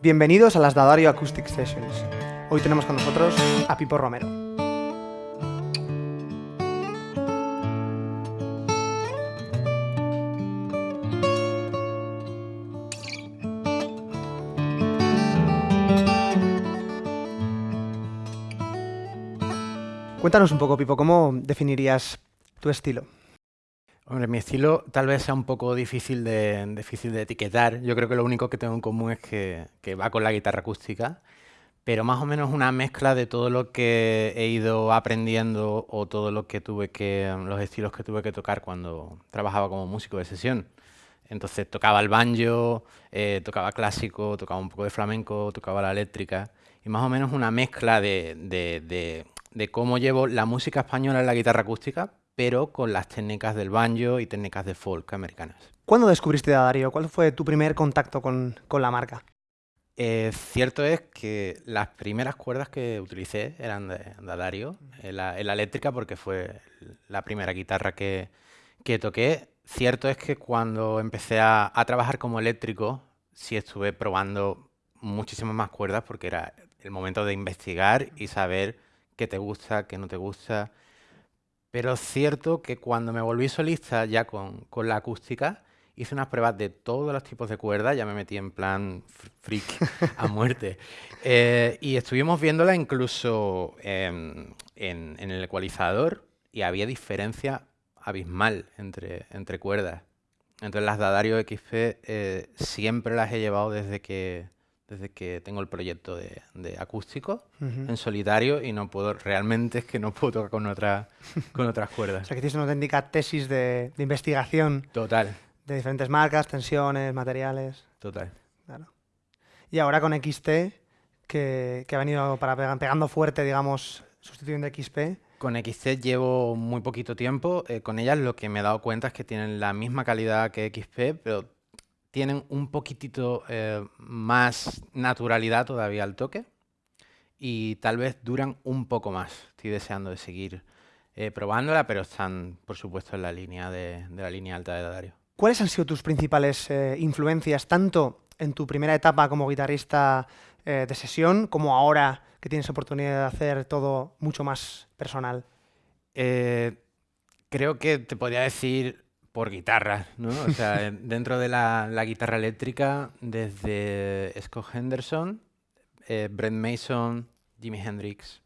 Bienvenidos a las Dadario Acoustic Sessions. Hoy tenemos con nosotros a Pipo Romero. Cuéntanos un poco, Pipo, ¿cómo definirías tu estilo? Hombre, mi estilo tal vez sea un poco difícil de, etiquetar. Yo creo que lo único que tengo en común es que, va con la guitarra acústica, pero más o menos una mezcla de todo lo que he ido aprendiendo o todo lo que tuve que, los estilos que tuve que tocar cuando trabajaba como músico de sesión. Entonces tocaba el banjo, eh, tocaba clásico, tocaba un poco de flamenco, tocaba la eléctrica y más o menos una mezcla de, de cómo llevo la música española en la guitarra acústica, pero con las técnicas del banjo y técnicas de folk americanas. ¿Cuándo descubriste Dadario? ¿Cuál fue tu primer contacto con, con la marca? Eh, cierto es que las primeras cuerdas que utilicé eran de Dadario, en la, la eléctrica porque fue la primera guitarra que, que toqué. Cierto es que cuando empecé a, a, trabajar como eléctrico, sí estuve probando muchísimas más cuerdas porque era el momento de investigar y saber qué te gusta, qué no te gusta, pero es cierto que cuando me volví solista ya con, con, la acústica, hice unas pruebas de todos los tipos de cuerdas, ya me metí en plan freak a muerte. Eh, y estuvimos viéndola incluso en, en, en, el ecualizador y había diferencia abismal entre, entre cuerdas. Entonces las Dadario XP eh, siempre las he llevado desde que, desde que tengo el proyecto de, de acústico uh -huh. en solitario y no puedo, realmente es que no puedo tocar con, otra, con otras cuerdas. o sea que tienes una auténtica tesis de, de, investigación. Total. De diferentes marcas, tensiones, materiales. Total. Claro. Y ahora con XT, que, que ha venido para pegando fuerte, digamos, sustituyendo XP. Con XT llevo muy poquito tiempo. Eh, con ellas lo que me he dado cuenta es que tienen la misma calidad que XP, pero tienen un poquitito eh, más naturalidad todavía al toque y tal vez duran un poco más. Estoy deseando de seguir eh, probándola, pero están, por supuesto, en la línea de, de, la línea alta de Dadario. ¿Cuáles han sido tus principales eh, influencias, tanto en tu primera etapa como guitarrista eh, de sesión, como ahora que tienes oportunidad de hacer todo mucho más personal? Creo que te podría decir por guitarras, ¿no? O sea, dentro de la, la, guitarra eléctrica, desde Scott Henderson, eh, Brent Mason, Jimi Hendrix,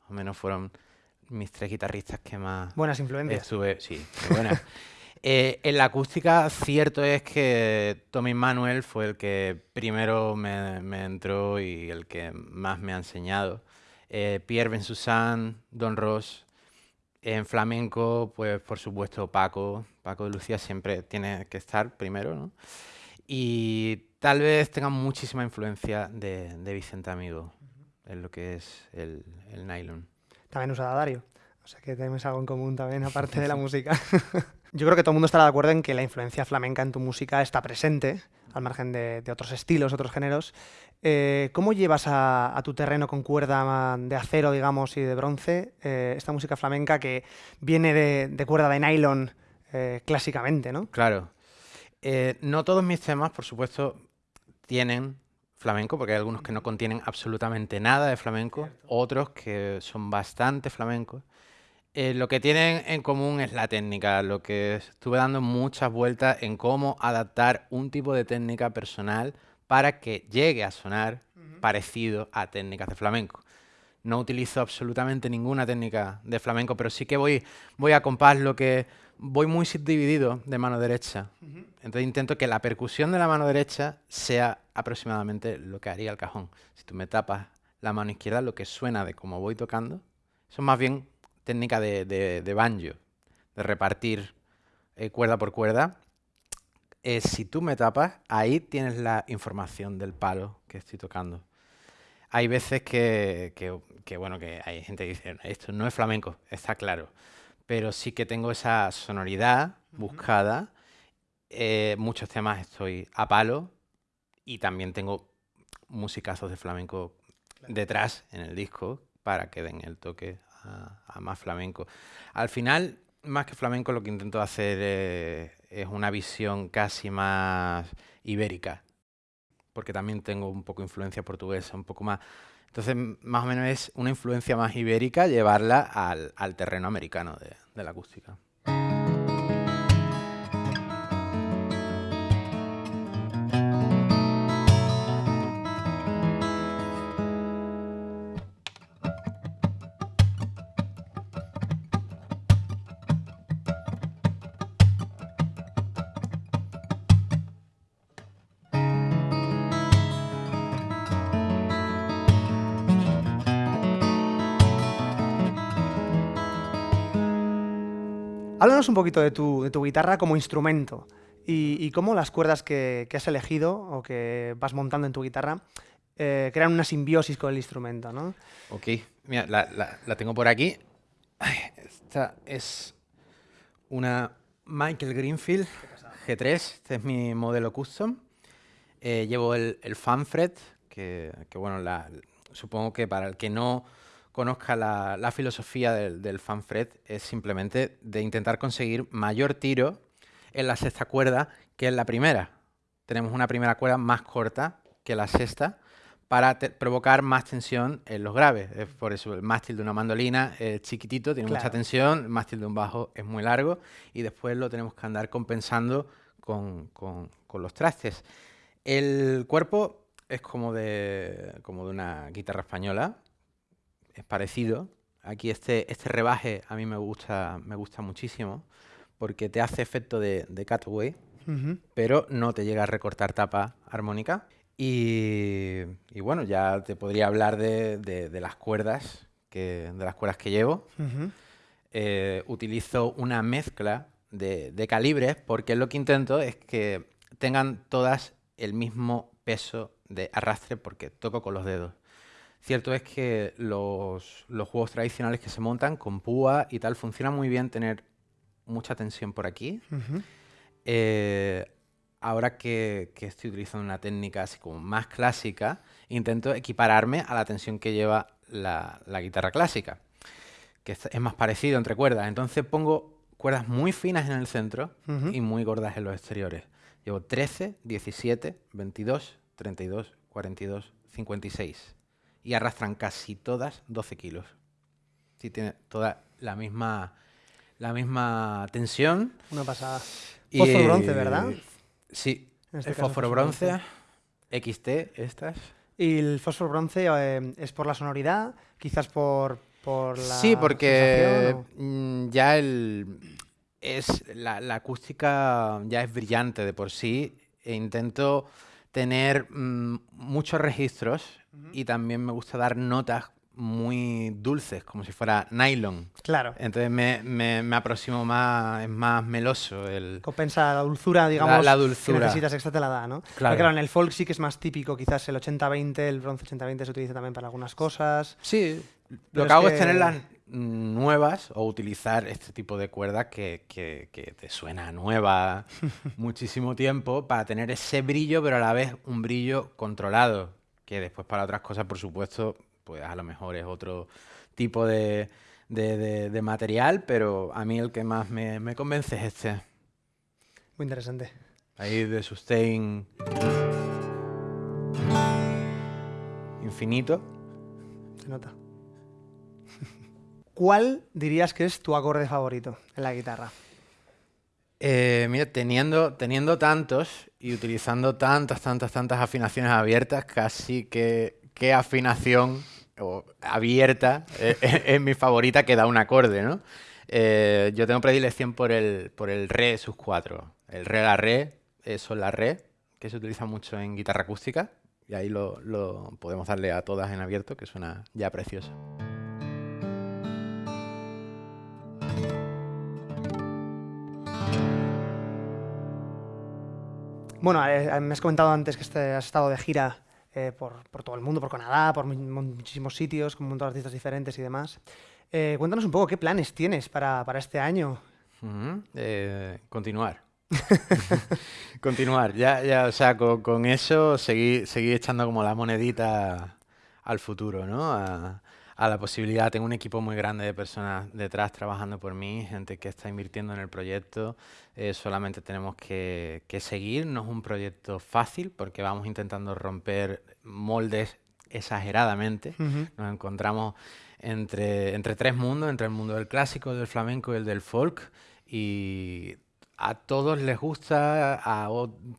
más o menos fueron mis tres guitarristas que más... Buenas influencias. Estuve, sí, buenas. eh, en la acústica, cierto es que Tommy Manuel fue el que primero me, me, entró y el que más me ha enseñado. Eh, Pierre Bensussan, Don Ross, en flamenco, pues por supuesto Paco, Paco de Lucía siempre tiene que estar primero, ¿no? Y tal vez tenga muchísima influencia de, de Vicente Amigo uh -huh. en lo que es el, el, nylon. También usa Dario, o sea que tenemos algo en común también, aparte de la música. Yo creo que todo el mundo estará de acuerdo en que la influencia flamenca en tu música está presente, al margen de, de otros estilos, otros géneros. Eh, ¿Cómo llevas a, a, tu terreno con cuerda de acero, digamos, y de bronce eh, esta música flamenca que viene de, de cuerda de nylon eh, clásicamente, ¿no? Claro. Eh, no todos mis temas, por supuesto, tienen flamenco, porque hay algunos que no contienen absolutamente nada de flamenco, Cierto. otros que son bastante flamencos. Eh, lo que tienen en común es la técnica, lo que estuve dando muchas vueltas en cómo adaptar un tipo de técnica personal para que llegue a sonar uh -huh. parecido a técnicas de flamenco. No utilizo absolutamente ninguna técnica de flamenco, pero sí que voy, voy a compás lo que voy muy subdividido de mano derecha. Uh -huh. Entonces intento que la percusión de la mano derecha sea aproximadamente lo que haría el cajón. Si tú me tapas la mano izquierda, lo que suena de cómo voy tocando, eso es más bien técnica de, de, de banjo, de repartir eh, cuerda por cuerda. Eh, si tú me tapas, ahí tienes la información del palo que estoy tocando. Hay veces que, que, que, bueno, que hay gente que dice, esto no es flamenco, está claro, pero sí que tengo esa sonoridad buscada. Eh, muchos temas estoy a palo y también tengo musicazos de flamenco claro. detrás en el disco para que den el toque a, a, más flamenco. Al final, más que flamenco, lo que intento hacer eh, es una visión casi más ibérica, porque también tengo un poco influencia portuguesa, un poco más. Entonces, más o menos es una influencia más ibérica llevarla al, terreno americano de la acústica. Háblanos un poquito de tu, guitarra como instrumento y, cómo las cuerdas que, has elegido o que vas montando en tu guitarra eh, crean una simbiosis con el instrumento, ¿no? Ok, mira, la, tengo por aquí. esta es una Michael Greenfield G3, este es mi modelo custom. Eh, llevo el, el Fanfret, que, que bueno, supongo que para el que no conozca la, filosofía del, del fanfret es simplemente de intentar conseguir mayor tiro en la sexta cuerda que en la primera. Tenemos una primera cuerda más corta que la sexta para provocar más tensión en los graves. Es por eso el mástil de una mandolina es chiquitito, tiene mucha tensión, el mástil de un bajo es muy largo y después lo tenemos que andar compensando con, los trastes. El cuerpo es como de, como de una guitarra española, es parecido. Aquí este, este rebaje a mí me gusta, me gusta muchísimo porque te hace efecto de, de cutaway, pero no te llega a recortar tapa armónica. Y, bueno, ya te podría hablar de, las cuerdas que, de las cuerdas que llevo. Eh, utilizo una mezcla de, de, calibres porque lo que intento es que tengan todas el mismo peso de arrastre porque toco con los dedos. Cierto es que los, juegos tradicionales que se montan con púa y tal, funciona muy bien tener mucha tensión por aquí. Eh, ahora que, estoy utilizando una técnica así como más clásica, intento equipararme a la tensión que lleva la, guitarra clásica, que es, más parecido entre cuerdas. Entonces pongo cuerdas muy finas en el centro y muy gordas en los exteriores. Llevo 13, 17, 22, 32, 42, 56 y arrastran casi todas 12 kilos. Sí, tiene toda la misma, la misma tensión. Una pasada. Fósforo bronce, ¿verdad? Sí, este el fósforo bronce, XT, estas. ¿Y el fósforo bronce eh, es por la sonoridad? ¿Quizás por, por la Sí, porque mm, ya el, es, la, acústica ya es brillante de por sí e intento tener mm, muchos registros y también me gusta dar notas muy dulces, como si fuera nylon. Claro. Entonces me, me, aproximo más, es más meloso. El, Compensa la dulzura, digamos, la, dulzura. que necesitas, esta te la da, ¿no? Claro. claro, en el folk sí que es más típico, quizás el 80-20, el bronce 80-20 se utiliza también para algunas cosas. Sí, lo que hago es tenerlas nuevas o utilizar este tipo de cuerda que, que, que te suena nueva muchísimo tiempo para tener ese brillo, pero a la vez un brillo controlado que después para otras cosas, por supuesto, pues a lo mejor es otro tipo de, material, pero a mí el que más me, convence es este. Muy interesante. Ahí de sustain infinito. Se nota. ¿Cuál dirías que es tu acorde favorito en la guitarra? Eh, mira, teniendo, teniendo tantos y utilizando tantas, tantas, tantas afinaciones abiertas, casi que qué afinación abierta es, mi favorita que da un acorde, ¿no? Eh, yo tengo predilección por el, por el re sus cuatro. El re, la re, la re, que se utiliza mucho en guitarra acústica, y ahí lo podemos darle a todas en abierto, que suena ya precioso. Bueno, eh, eh, me has comentado antes que este, has estado de gira eh, por, todo el mundo, por Canadá, por muchísimos sitios, con un montón de artistas diferentes y demás. cuéntanos un poco qué planes tienes para, este año. continuar. continuar. Ya, ya, o sea, con, eso seguir echando como la monedita al futuro, ¿no? A la posibilidad. Tengo un equipo muy grande de personas detrás trabajando por mí, gente que está invirtiendo en el proyecto. Eh, solamente tenemos que, seguir. No es un proyecto fácil porque vamos intentando romper moldes exageradamente. Nos encontramos entre, entre tres mundos, entre el mundo del clásico, del flamenco y el del folk. Y a todos les gusta, a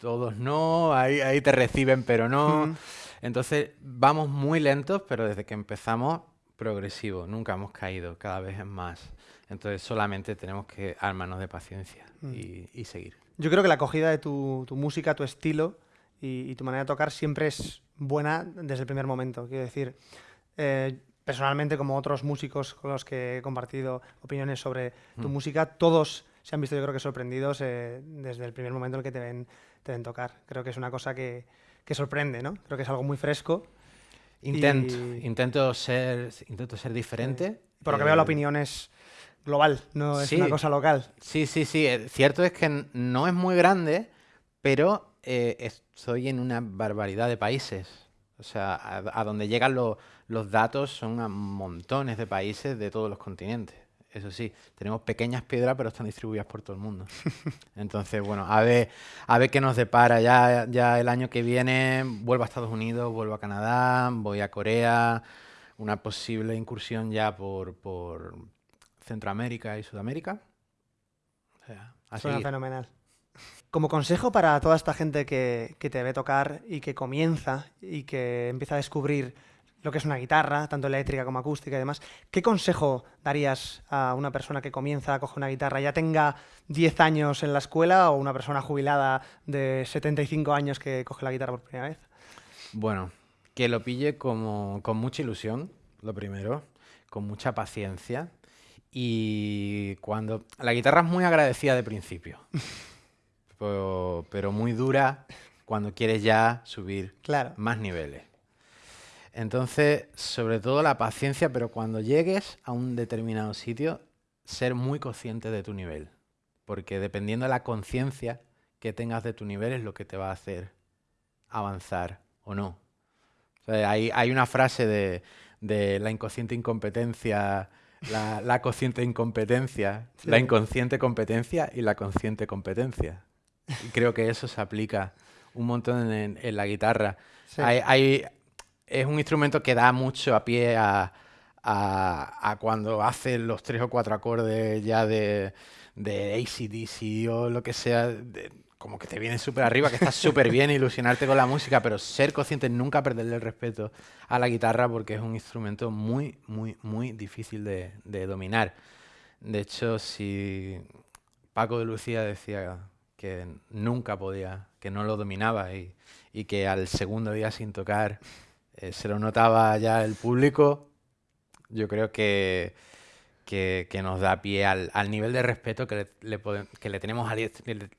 todos no, ahí, ahí te reciben pero no. Entonces vamos muy lentos, pero desde que empezamos, progresivo, nunca hemos caído, cada vez es más. Entonces solamente tenemos que armarnos de paciencia mm. y, seguir. Yo creo que la acogida de tu, música, tu estilo y, tu manera de tocar siempre es buena desde el primer momento. Quiero decir, eh, personalmente, como otros músicos con los que he compartido opiniones sobre tu mm. música, todos se han visto yo creo que sorprendidos eh, desde el primer momento en el que te ven, te ven tocar. Creo que es una cosa que, que sorprende, ¿no? Creo que es algo muy fresco. Intento, intento, ser, intento ser diferente. Por lo que veo la eh, opinión es global, no es una cosa local. Sí, sí, sí. Eh, cierto es que no es muy grande, pero estoy en una barbaridad de países. O sea, a, donde llegan los datos son a montones de países de todos los continentes. Eso sí, tenemos pequeñas piedras, pero están distribuidas por todo el mundo. Entonces, bueno, a ver, a ver qué nos depara. Ya, ya el año que viene vuelvo a Estados Unidos, vuelvo a Canadá, voy a Corea, una posible incursión ya por, por Centroamérica y Sudamérica. O Suena fenomenal. Como consejo para toda esta gente que, que te ve tocar y que comienza y que empieza a descubrir lo que es una guitarra, tanto eléctrica como acústica y demás. ¿Qué consejo darías a una persona que comienza a coger una guitarra, ya tenga 10 años en la escuela o una persona jubilada de 75 años que coge la guitarra por primera vez? Bueno, que lo pille como, con mucha ilusión, lo primero, con mucha paciencia y cuando... La guitarra es muy agradecida de principio, pero, pero, muy dura cuando quieres ya subir claro. más niveles. Entonces, sobre todo la paciencia, pero cuando llegues a un determinado sitio, ser muy consciente de tu nivel. Porque dependiendo de la conciencia que tengas de tu nivel es lo que te va a hacer avanzar o no. hay, una frase de, la inconsciente incompetencia, la, consciente incompetencia, la inconsciente competencia y la consciente competencia. Y creo que eso se aplica un montón en, la guitarra. hay, es un instrumento que da mucho a pie a, cuando haces los tres o cuatro acordes ya de, ACDC o lo que sea, como que te viene súper arriba, que estás súper bien, ilusionarte con la música, pero ser consciente, nunca perderle el respeto a la guitarra porque es un instrumento muy, muy, muy difícil de, dominar. De hecho, si Paco de Lucía decía que nunca podía, que no lo dominaba y que al segundo día sin tocar eh, se lo notaba ya el público, yo creo que, que, nos da pie al, nivel de respeto que le, que le tenemos, al,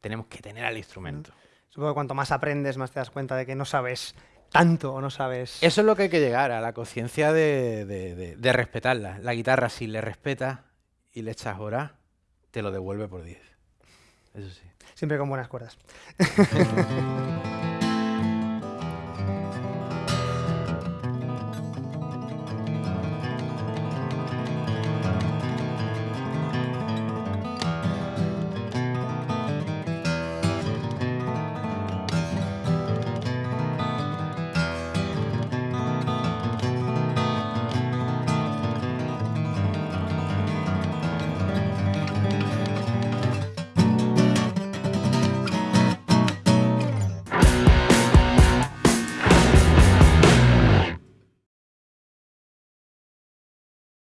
tenemos que tener al instrumento. Supongo que cuanto más aprendes, más te das cuenta de que no sabes tanto o no sabes... Eso es lo que hay que llegar, a la conciencia de, de, respetarla. La guitarra, si le respetas y le echas horas, te lo devuelve por 10. Eso sí. Siempre con buenas cuerdas.